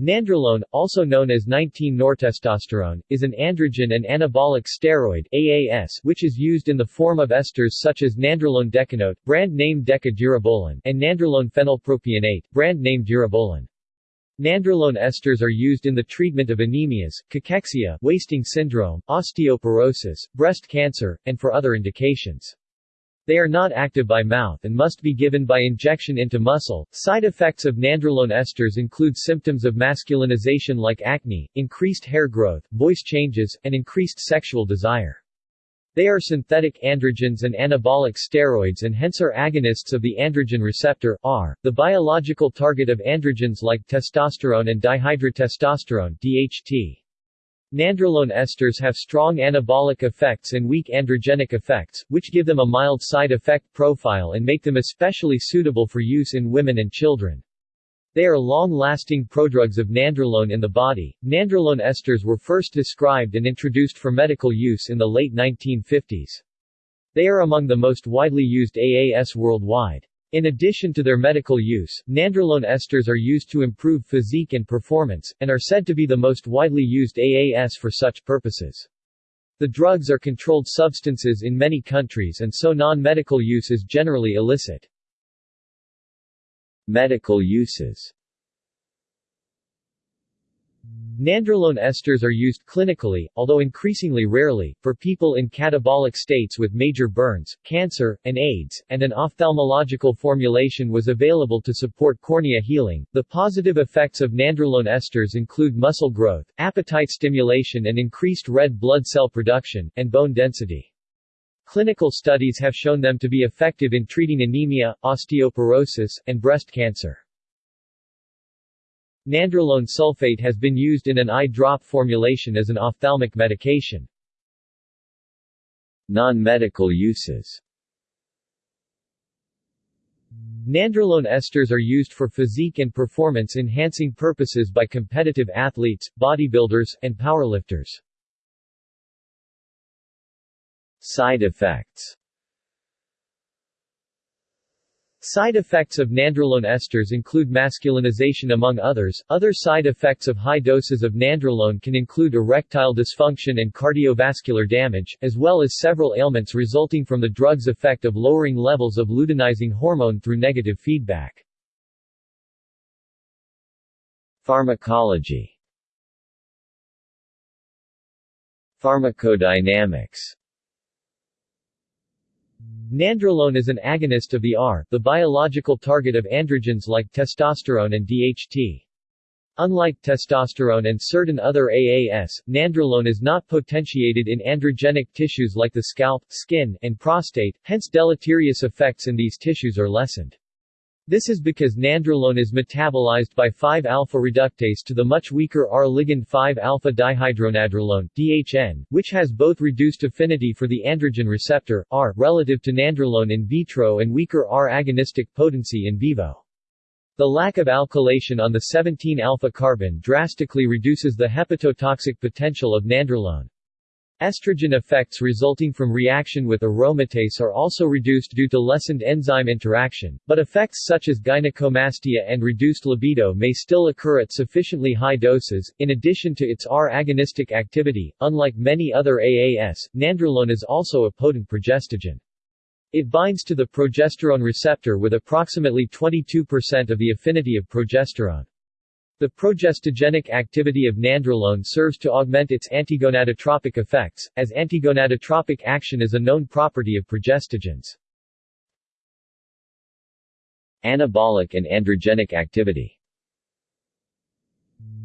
Nandrolone, also known as 19-nortestosterone, is an androgen and anabolic steroid AAS, which is used in the form of esters such as nandrolone decanoate, brand name Deca-durabolin, and nandrolone phenylpropionate, brand name Durabolin. Nandrolone esters are used in the treatment of anemias, cachexia, wasting syndrome, osteoporosis, breast cancer, and for other indications. They are not active by mouth and must be given by injection into muscle. Side effects of nandrolone esters include symptoms of masculinization like acne, increased hair growth, voice changes, and increased sexual desire. They are synthetic androgens and anabolic steroids and hence are agonists of the androgen receptor R, the biological target of androgens like testosterone and dihydrotestosterone DHT. Nandrolone esters have strong anabolic effects and weak androgenic effects, which give them a mild side effect profile and make them especially suitable for use in women and children. They are long-lasting prodrugs of nandrolone in the body. Nandrolone esters were first described and introduced for medical use in the late 1950s. They are among the most widely used AAS worldwide. In addition to their medical use, nandrolone esters are used to improve physique and performance, and are said to be the most widely used AAS for such purposes. The drugs are controlled substances in many countries and so non-medical use is generally illicit. Medical uses Nandrolone esters are used clinically, although increasingly rarely, for people in catabolic states with major burns, cancer, and AIDS, and an ophthalmological formulation was available to support cornea healing. The positive effects of nandrolone esters include muscle growth, appetite stimulation and increased red blood cell production, and bone density. Clinical studies have shown them to be effective in treating anemia, osteoporosis, and breast cancer. Nandrolone sulfate has been used in an eye drop formulation as an ophthalmic medication. Non-medical uses Nandrolone esters are used for physique and performance-enhancing purposes by competitive athletes, bodybuilders, and powerlifters. Side effects Side effects of nandrolone esters include masculinization among others. Other side effects of high doses of nandrolone can include erectile dysfunction and cardiovascular damage, as well as several ailments resulting from the drug's effect of lowering levels of luteinizing hormone through negative feedback. Pharmacology Pharmacodynamics Nandrolone is an agonist of the R, the biological target of androgens like testosterone and DHT. Unlike testosterone and certain other AAS, nandrolone is not potentiated in androgenic tissues like the scalp, skin, and prostate, hence deleterious effects in these tissues are lessened. This is because nandrolone is metabolized by 5-alpha reductase to the much weaker R-ligand 5-alpha dihydronandrolone DHN, which has both reduced affinity for the androgen receptor, R, relative to nandrolone in vitro and weaker R agonistic potency in vivo. The lack of alkylation on the 17-alpha carbon drastically reduces the hepatotoxic potential of nandrolone. Estrogen effects resulting from reaction with aromatase are also reduced due to lessened enzyme interaction, but effects such as gynecomastia and reduced libido may still occur at sufficiently high doses. In addition to its R agonistic activity, unlike many other AAS, nandrolone is also a potent progestogen. It binds to the progesterone receptor with approximately 22% of the affinity of progesterone. The progestogenic activity of nandrolone serves to augment its antigonadotropic effects, as antigonadotropic action is a known property of progestogens. Anabolic and androgenic activity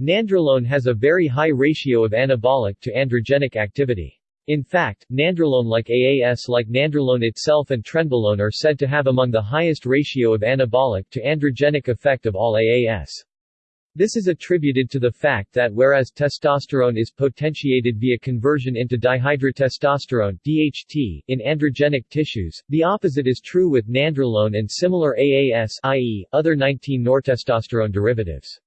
Nandrolone has a very high ratio of anabolic to androgenic activity. In fact, nandrolone like AAS like nandrolone itself and trenbolone are said to have among the highest ratio of anabolic to androgenic effect of all AAS. This is attributed to the fact that whereas testosterone is potentiated via conversion into dihydrotestosterone DHT in androgenic tissues, the opposite is true with nandrolone and similar AAS i.e., other 19-nortestosterone derivatives.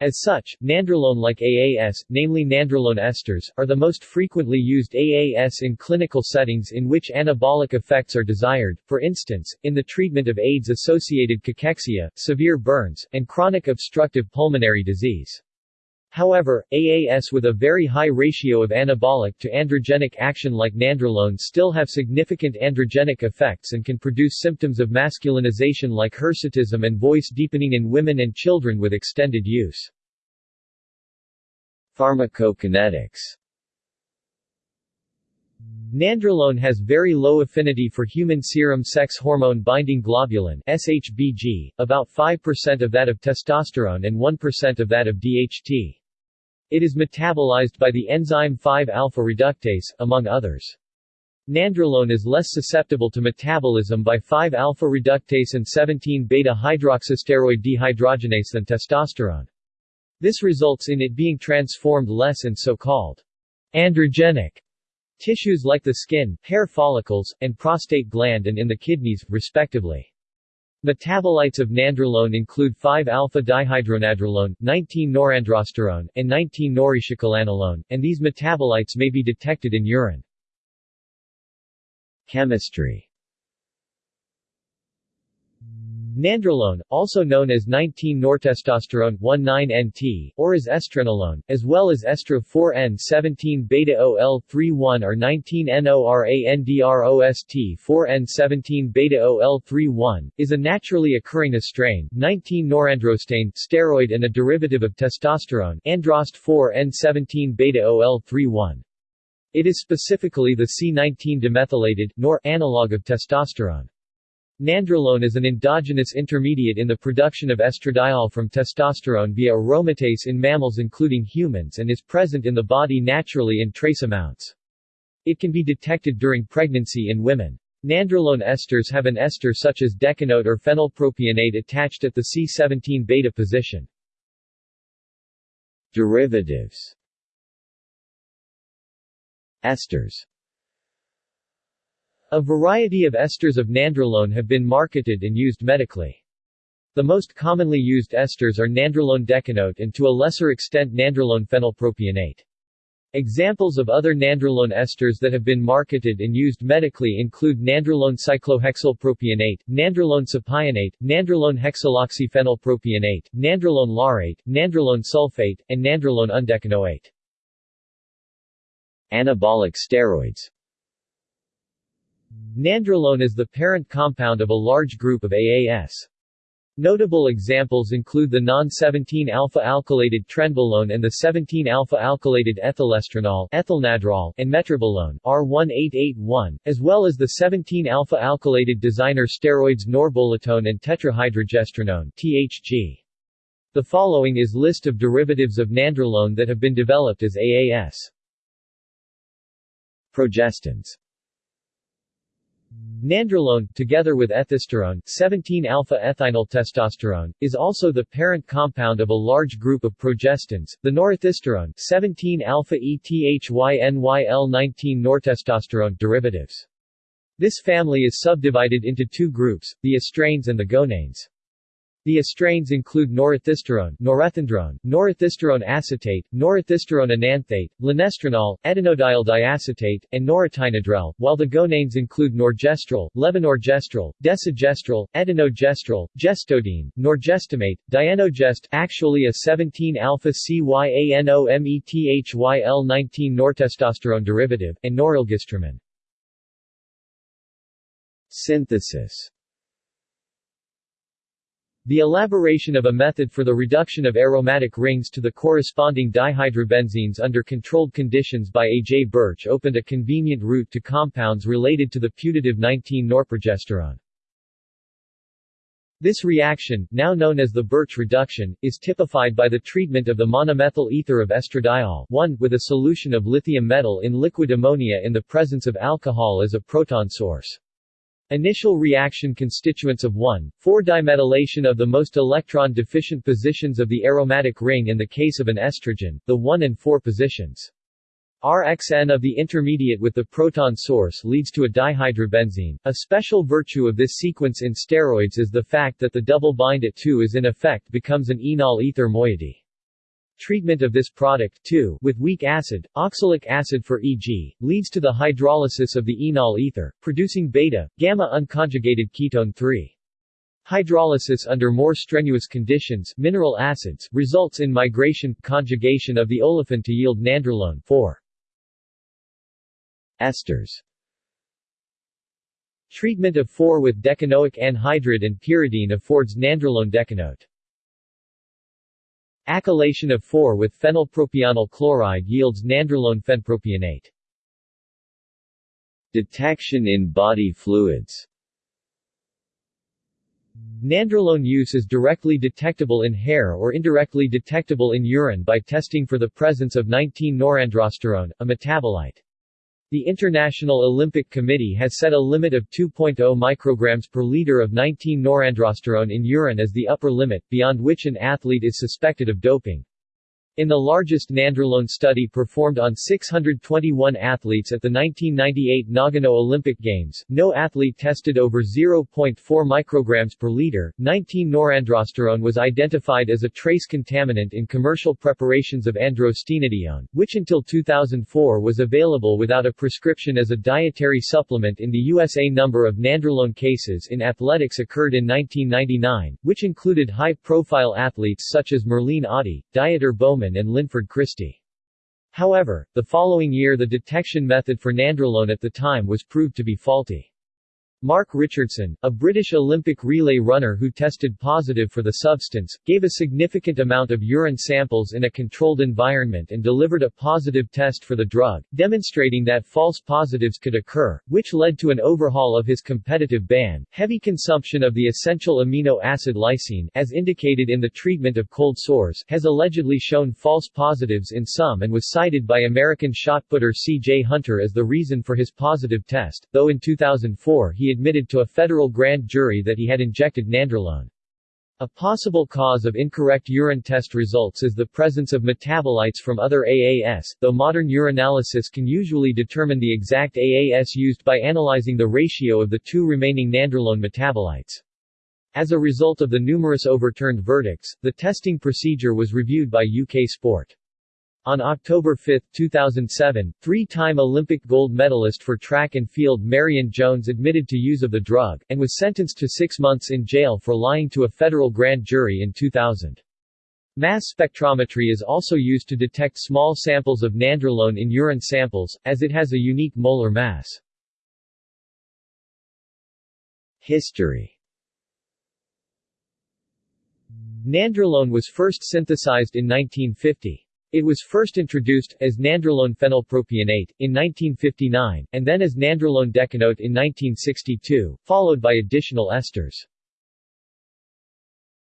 As such, nandrolone-like AAS, namely nandrolone esters, are the most frequently used AAS in clinical settings in which anabolic effects are desired, for instance, in the treatment of AIDS-associated cachexia, severe burns, and chronic obstructive pulmonary disease. However, AAS with a very high ratio of anabolic to androgenic action like nandrolone still have significant androgenic effects and can produce symptoms of masculinization like hirsutism and voice deepening in women and children with extended use. Pharmacokinetics Nandrolone has very low affinity for human serum sex hormone binding globulin SHBG, about 5% of that of testosterone and 1% of that of DHT. It is metabolized by the enzyme 5-alpha reductase, among others. Nandrolone is less susceptible to metabolism by 5-alpha reductase and 17-beta hydroxysteroid dehydrogenase than testosterone. This results in it being transformed less in so-called androgenic tissues like the skin, hair follicles, and prostate gland and in the kidneys, respectively. Metabolites of nandrolone include 5-alpha-dihydronandrolone, 19-norandrosterone, and 19-noricecolanolone, and these metabolites may be detected in urine. Chemistry Nandrolone, also known as 19-nortestosterone 19-NT, or as estrenolone, as well as estro 4N17-beta-OL31 or 19-NORANDROST 4N17-beta-OL31, is a naturally occurring estrane 19-norandrostane steroid and a derivative of testosterone androst 4N17-beta-OL31. It is specifically the C19-demethylated nor analog of testosterone. Nandrolone is an endogenous intermediate in the production of estradiol from testosterone via aromatase in mammals including humans and is present in the body naturally in trace amounts. It can be detected during pregnancy in women. Nandrolone esters have an ester such as decanoate or phenylpropionate attached at the C17 beta position. Derivatives Esters a variety of esters of nandrolone have been marketed and used medically. The most commonly used esters are nandrolone decanoate and to a lesser extent nandrolone phenylpropionate. Examples of other nandrolone esters that have been marketed and used medically include nandrolone cyclohexylpropionate, nandrolone cypionate, nandrolone hexaloxyphenylpropionate, nandrolone laurate, nandrolone sulfate, and nandrolone undecanoate. Anabolic steroids Nandrolone is the parent compound of a large group of AAS. Notable examples include the non-17-alpha-alkylated trenbolone and the 17-alpha-alkylated ethylestrenol ethylnadrol and metrobolone R1881, as well as the 17-alpha-alkylated designer steroids norbolitone and tetrahydrogestrinone THG. The following is list of derivatives of nandrolone that have been developed as AAS. Progestins Nandrolone, together with ethisterone 17-alpha-ethynyltestosterone, is also the parent compound of a large group of progestins, the norethisterone 17-alpha-ETHYNYL-19-nortestosterone derivatives. This family is subdivided into two groups, the estranes and the gonanes. The estranes include norethisterone, norethindrone, norethisterone acetate, norethisterone enanthate, linestrenol, etinodiol diacetate, and noretynodrel, while the gonanes include norgestrel, levonorgestrel, desogestrel, etinogestrel, gestodine, norgestimate, dianogest actually a 17-alpha-CYANOMETHYL-19 nortestosterone derivative, and norilgestramine. Synthesis the elaboration of a method for the reduction of aromatic rings to the corresponding dihydrobenzenes under controlled conditions by A. J. Birch opened a convenient route to compounds related to the putative 19-norprogesterone. This reaction, now known as the Birch reduction, is typified by the treatment of the monomethyl ether of estradiol 1, with a solution of lithium metal in liquid ammonia in the presence of alcohol as a proton source. Initial reaction constituents of 1,4-dimethylation of the most electron-deficient positions of the aromatic ring in the case of an estrogen, the 1 and 4 positions. RXN of the intermediate with the proton source leads to a dihydrobenzene. A special virtue of this sequence in steroids is the fact that the double bind at 2 is in effect becomes an enol ether moiety. Treatment of this product, too, with weak acid, oxalic acid for e.g., leads to the hydrolysis of the enol ether, producing beta, gamma unconjugated ketone 3. Hydrolysis under more strenuous conditions mineral acids results in migration conjugation of the olefin to yield nandrolone 4. Esters Treatment of 4 with decanoic anhydride and pyridine affords nandrolone decanoate. Acylation of 4 with phenylpropionyl chloride yields nandrolone phenpropionate. Detection in body fluids Nandrolone use is directly detectable in hair or indirectly detectable in urine by testing for the presence of 19-norandrosterone, a metabolite. The International Olympic Committee has set a limit of 2.0 micrograms per liter of 19-norandrosterone in urine as the upper limit, beyond which an athlete is suspected of doping. In the largest nandrolone study performed on 621 athletes at the 1998 Nagano Olympic Games, no athlete tested over 0.4 micrograms per liter. 19-norandrosterone was identified as a trace contaminant in commercial preparations of androstenedione, which until 2004 was available without a prescription as a dietary supplement in the USA. Number of nandrolone cases in athletics occurred in 1999, which included high-profile athletes such as Merlene Ottey, Dieter Bowman and Linford Christie. However, the following year the detection method for nandrolone at the time was proved to be faulty. Mark Richardson, a British Olympic relay runner who tested positive for the substance, gave a significant amount of urine samples in a controlled environment and delivered a positive test for the drug, demonstrating that false positives could occur, which led to an overhaul of his competitive ban. Heavy consumption of the essential amino acid lysine, as indicated in the treatment of cold sores, has allegedly shown false positives in some and was cited by American shot putter C.J. Hunter as the reason for his positive test, though in 2004 he admitted to a federal grand jury that he had injected nandrolone. A possible cause of incorrect urine test results is the presence of metabolites from other AAS, though modern urinalysis can usually determine the exact AAS used by analyzing the ratio of the two remaining nandrolone metabolites. As a result of the numerous overturned verdicts, the testing procedure was reviewed by UK Sport. On October 5, 2007, three-time Olympic gold medalist for track and field Marion Jones admitted to use of the drug, and was sentenced to six months in jail for lying to a federal grand jury in 2000. Mass spectrometry is also used to detect small samples of nandrolone in urine samples, as it has a unique molar mass. History Nandrolone was first synthesized in 1950. It was first introduced, as nandrolone phenylpropionate, in 1959, and then as nandrolone decanoate in 1962, followed by additional esters.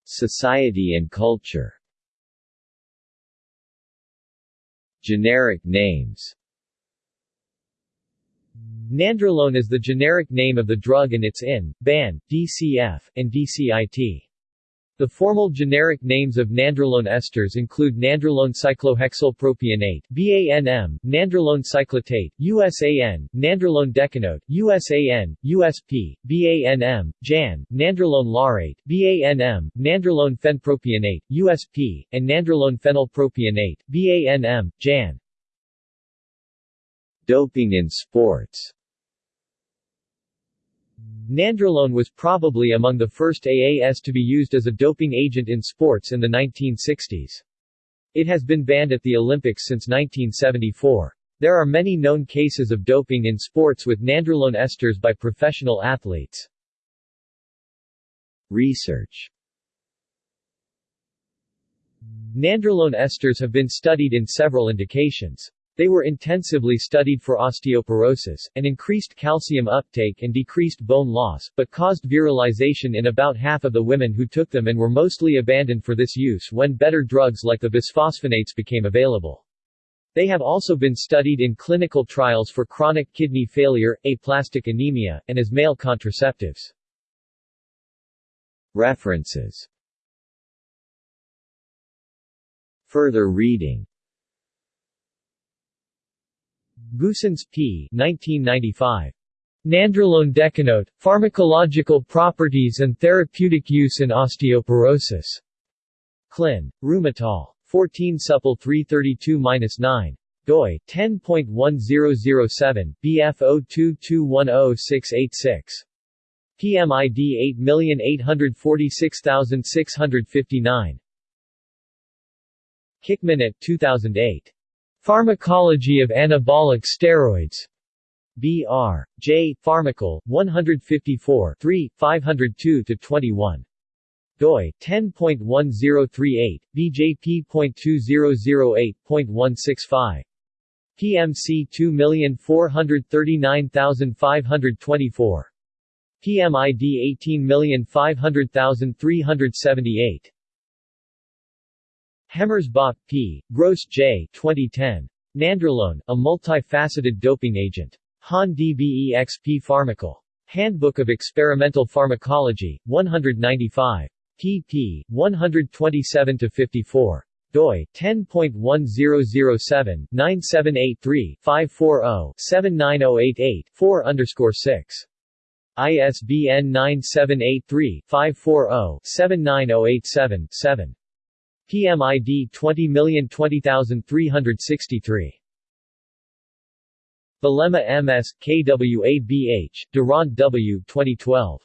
Society and culture Generic names Nandrolone is the generic name of the drug and its IN, BAN, DCF, and DCIT. The formal generic names of nandrolone esters include nandrolone cyclohexylpropionate BANM, nandrolone cyclotate, USAN, nandrolone decanoate, USAN, USP, BANM, JAN, nandrolone laurate, BANM, nandrolone phenpropionate, USP, and nandrolone phenylpropionate, BANM, JAN. Doping in sports Nandrolone was probably among the first AAS to be used as a doping agent in sports in the 1960s. It has been banned at the Olympics since 1974. There are many known cases of doping in sports with nandrolone esters by professional athletes. Research Nandrolone esters have been studied in several indications. They were intensively studied for osteoporosis, and increased calcium uptake and decreased bone loss, but caused virilization in about half of the women who took them and were mostly abandoned for this use when better drugs like the bisphosphonates became available. They have also been studied in clinical trials for chronic kidney failure, aplastic anemia, and as male contraceptives. References Further reading Goossens P. 1995. Nandrolone decanoate, Pharmacological Properties and Therapeutic Use in Osteoporosis. Clin. Rheumatol. 14 supple 332-9 doi 10.1007 BF0221066 PMID 8846659 Kickminute 2008 Pharmacology of anabolic steroids. B.R. J. Pharmacal, 154 3, 502-21 doi 10.1038 bjp.2008.165 PMC 2439524 PMID 18500378 Hemmers-Bach, P., Gross J. 2010. Nandrolone, a multifaceted doping agent. Han DBEXP Pharmacal. Handbook of Experimental Pharmacology, 195. pp. 127-54 doi 10.1007-9783-540-79088-4 underscore 6. ISBN 9783-540-79087-7. PMID 20020363. Balema MS, KWABH, Durant W. 2012.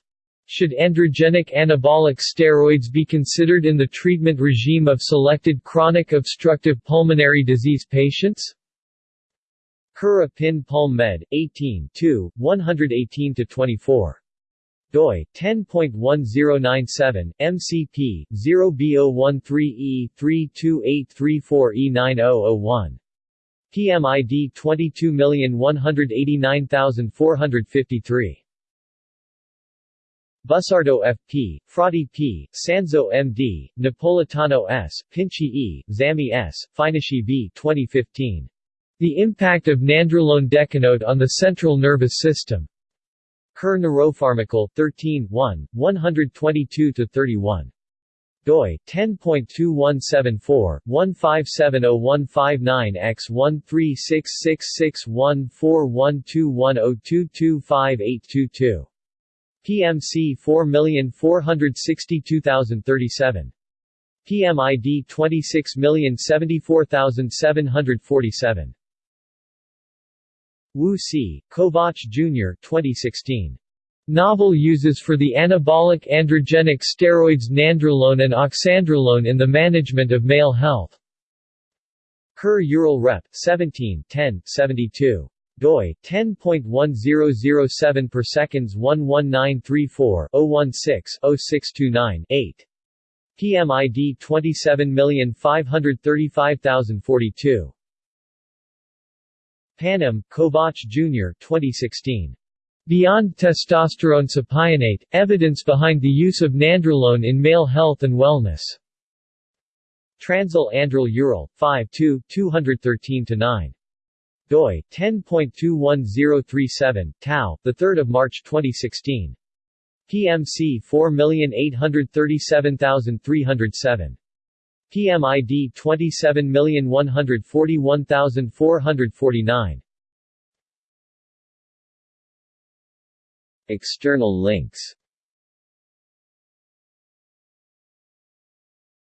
Should androgenic anabolic steroids be considered in the treatment regime of selected chronic obstructive pulmonary disease patients? Cura Pin Palm Med, 18 118-24 doi 10.1097 MCP 0B013E32834E9001 PMID 22189453 Busardo F.P., Frati P., Sanzo M.D., Napolitano S., Pinchi E., Zami S., Finashi V. 2015. The Impact of Nandrolone Decanoate on the Central Nervous System. Cur Neuropharmacal, 13 1, 122-31 doi 10.2174 1570159 x 13666141210225822 PMC 4462037 PMID 26074747 Wu Si, Kovach Jr. 2016. Novel uses for the anabolic androgenic steroids nandrolone and oxandrolone in the management of male health. Cur Ural Rep. 17 10, 72 doi 10.1007 per seconds 11934 016 0629 8 PMID 27535042 Panem, Kovach Jr. 2016. Beyond Testosterone Sapionate, Evidence Behind the Use of Nandrolone in Male Health and Wellness. Transl Androl Ural, 5 213-9. doi, 10.21037, Tau, 3 March 2016. PMC 4837307. PMID 27141449. External links